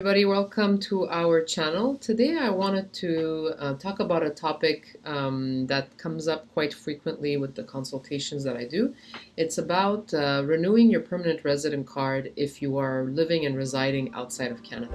everybody welcome to our channel. Today i wanted to uh, talk about a topic um, that comes up quite frequently with the consultations that i do. It's about uh, renewing your permanent resident card if you are living and residing outside of canada.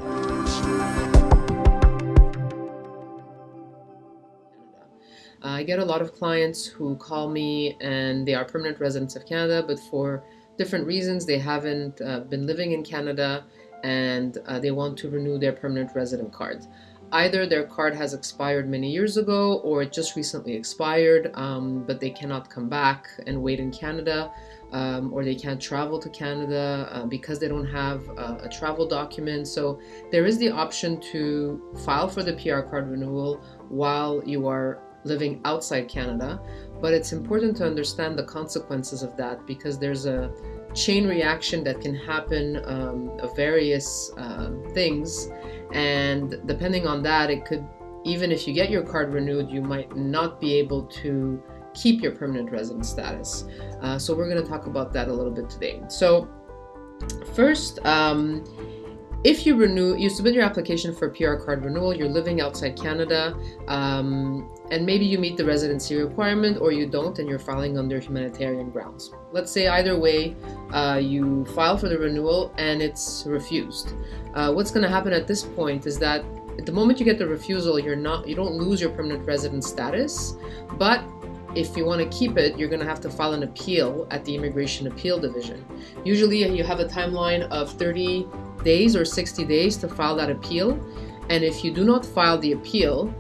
I get a lot of clients who call me and they are permanent residents of Canada, but for different reasons they haven't uh, been living in Canada and uh, they want to renew their permanent resident card. Either their card has expired many years ago or it just recently expired, um, but they cannot come back and wait in Canada, um, or they can't travel to Canada uh, because they don't have a, a travel document. So there is the option to file for the PR card renewal while you are living outside Canada, but it's important to understand the consequences of that because there's a chain reaction that can happen um, of various uh, things. And depending on that it could even if you get your card renewed you might not be able to keep your permanent resident status. Uh, so we're going to talk about that a little bit today. So first um, if you renew, you submit your application for PR card renewal, you're living outside Canada, um, and maybe you meet the residency requirement or you don't and you're filing under humanitarian grounds. Let's say either way, uh, you file for the renewal and it's refused. Uh, what's going to happen at this point is that at the moment you get the refusal, you're not, you don't lose your permanent resident status, but if you want to keep it, you're going to have to file an appeal at the Immigration Appeal Division. Usually you have a timeline of 30 days or 60 days to file that appeal. And if you do not file the appeal,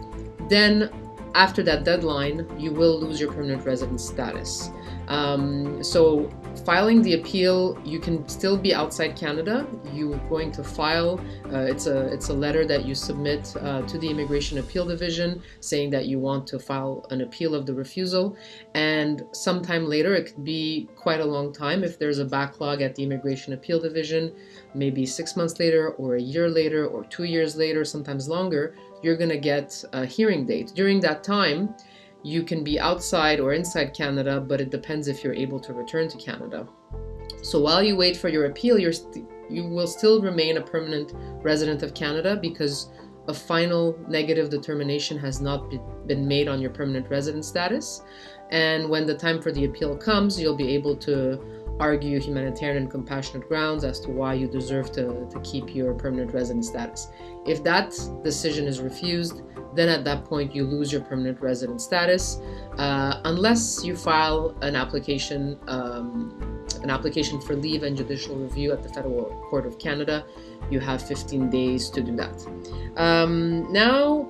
then after that deadline, you will lose your permanent resident status. Um, so filing the appeal, you can still be outside Canada. You're going to file. Uh, it's a it's a letter that you submit uh, to the Immigration Appeal Division saying that you want to file an appeal of the refusal. And sometime later, it could be quite a long time if there's a backlog at the Immigration Appeal Division, maybe six months later, or a year later, or two years later, sometimes longer. You're going to get a hearing date. During that time you can be outside or inside Canada, but it depends if you're able to return to Canada. So while you wait for your appeal, you're you will still remain a permanent resident of Canada because a final negative determination has not be, been made on your permanent resident status. And when the time for the appeal comes, you'll be able to argue humanitarian and compassionate grounds as to why you deserve to, to keep your permanent resident status. If that decision is refused, then at that point you lose your permanent resident status uh, unless you file an application um, an application for leave and judicial review at the Federal Court of Canada. You have 15 days to do that. Um, now,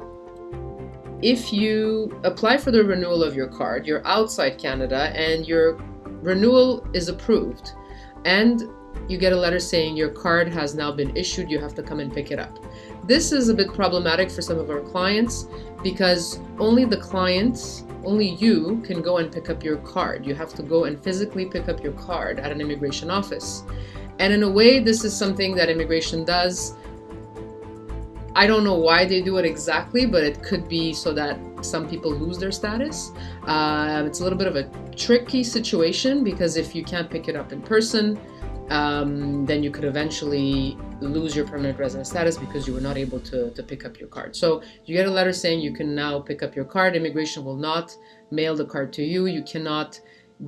if you apply for the renewal of your card, you're outside Canada and your renewal is approved and you get a letter saying your card has now been issued, you have to come and pick it up. This is a bit problematic for some of our clients because only the client, only you can go and pick up your card. You have to go and physically pick up your card at an immigration office. And in a way, this is something that immigration does. I don't know why they do it exactly, but it could be so that some people lose their status. Uh, it's a little bit of a tricky situation because if you can't pick it up in person, um, then you could eventually lose your permanent resident status because you were not able to, to pick up your card. So you get a letter saying you can now pick up your card. Immigration will not mail the card to you. You cannot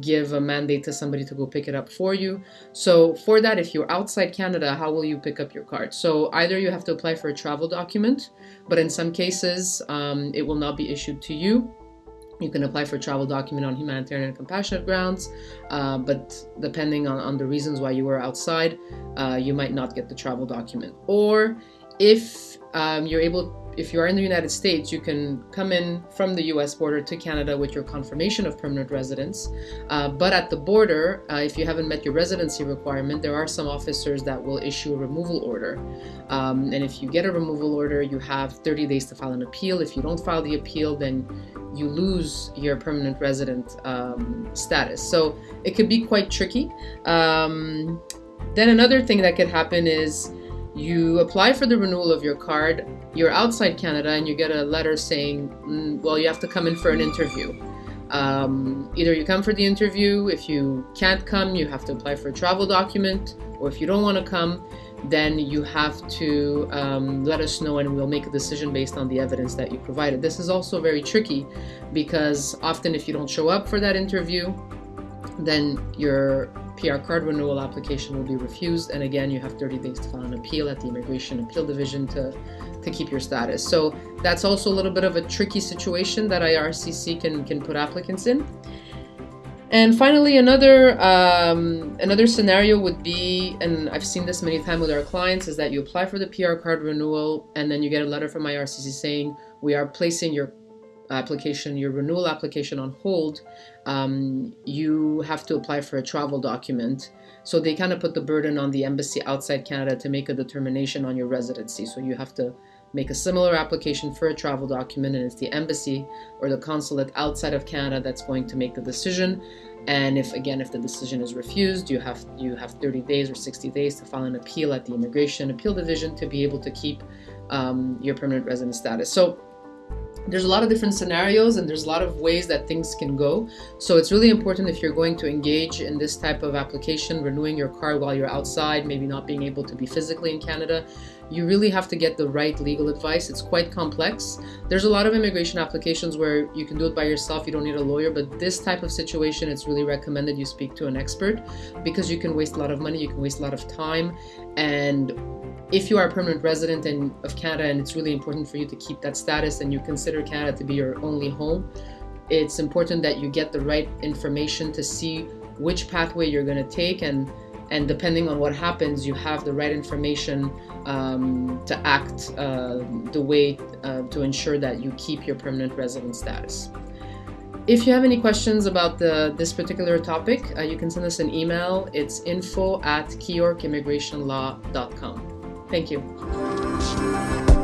give a mandate to somebody to go pick it up for you. So for that, if you're outside Canada, how will you pick up your card? So either you have to apply for a travel document, but in some cases, um, it will not be issued to you you can apply for travel document on humanitarian and compassionate grounds, uh, but depending on, on the reasons why you were outside, uh, you might not get the travel document. Or if um, you're able if you are in the United States, you can come in from the US border to Canada with your confirmation of permanent residence. Uh, but at the border, uh, if you haven't met your residency requirement, there are some officers that will issue a removal order. Um, and if you get a removal order, you have 30 days to file an appeal. If you don't file the appeal, then you lose your permanent resident um, status. So it could be quite tricky. Um, then another thing that could happen is you apply for the renewal of your card, you're outside Canada, and you get a letter saying, mm, well, you have to come in for an interview. Um, either you come for the interview, if you can't come, you have to apply for a travel document, or if you don't want to come, then you have to um, let us know and we'll make a decision based on the evidence that you provided. This is also very tricky because often if you don't show up for that interview, then your PR card renewal application will be refused. And again, you have 30 days to file an appeal at the Immigration Appeal Division to, to keep your status. So that's also a little bit of a tricky situation that IRCC can, can put applicants in. And finally, another um, another scenario would be, and I've seen this many times with our clients, is that you apply for the PR card renewal, and then you get a letter from IRCC saying we are placing your application, your renewal application on hold, um, you have to apply for a travel document. So they kind of put the burden on the embassy outside Canada to make a determination on your residency. So you have to make a similar application for a travel document, and it's the embassy or the consulate outside of Canada that's going to make the decision. And if again, if the decision is refused, you have you have 30 days or 60 days to file an appeal at the Immigration Appeal Division to be able to keep um, your permanent resident status. So there's a lot of different scenarios and there's a lot of ways that things can go. So it's really important if you're going to engage in this type of application, renewing your card while you're outside, maybe not being able to be physically in Canada, you really have to get the right legal advice. It's quite complex. There's a lot of immigration applications where you can do it by yourself, you don't need a lawyer, but this type of situation, it's really recommended you speak to an expert because you can waste a lot of money, you can waste a lot of time, and if you are a permanent resident in, of Canada and it's really important for you to keep that status and you consider Canada to be your only home, it's important that you get the right information to see which pathway you're going to take and and depending on what happens you have the right information um, to act uh, the way uh, to ensure that you keep your permanent resident status. If you have any questions about the, this particular topic, uh, you can send us an email. It's info at keyyorkimmigrationlaw.com. Thank you.